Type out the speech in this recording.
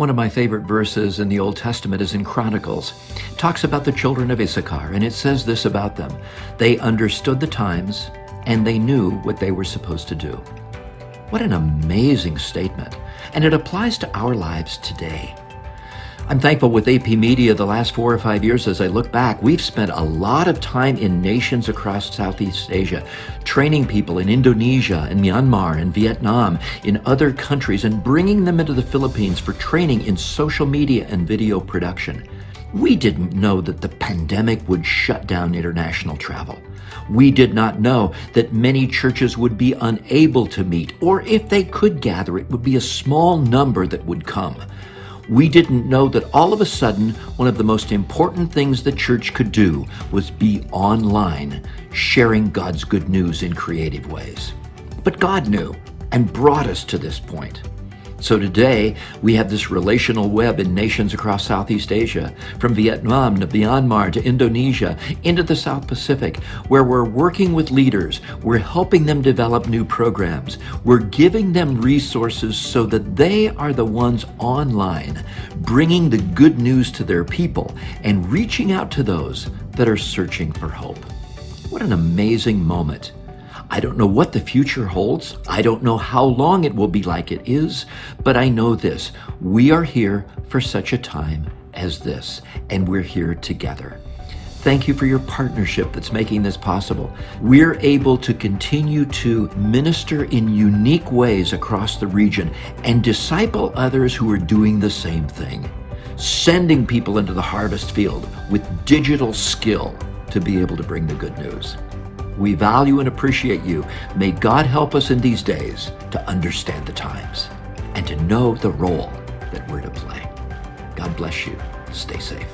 One of my favorite verses in the Old Testament is in Chronicles. It talks about the children of Issachar, and it says this about them. They understood the times, and they knew what they were supposed to do. What an amazing statement. And it applies to our lives today. I'm thankful with AP Media the last four or five years as I look back, we've spent a lot of time in nations across Southeast Asia, training people in Indonesia and Myanmar and Vietnam, in other countries, and bringing them into the Philippines for training in social media and video production. We didn't know that the pandemic would shut down international travel. We did not know that many churches would be unable to meet, or if they could gather, it would be a small number that would come we didn't know that all of a sudden, one of the most important things the church could do was be online, sharing God's good news in creative ways. But God knew and brought us to this point. So today, we have this relational web in nations across Southeast Asia, from Vietnam to Myanmar to Indonesia, into the South Pacific, where we're working with leaders, we're helping them develop new programs, we're giving them resources so that they are the ones online, bringing the good news to their people and reaching out to those that are searching for hope. What an amazing moment I don't know what the future holds. I don't know how long it will be like it is, but I know this. We are here for such a time as this, and we're here together. Thank you for your partnership that's making this possible. We're able to continue to minister in unique ways across the region and disciple others who are doing the same thing, sending people into the harvest field with digital skill to be able to bring the good news. We value and appreciate you. May God help us in these days to understand the times and to know the role that we're to play. God bless you. Stay safe.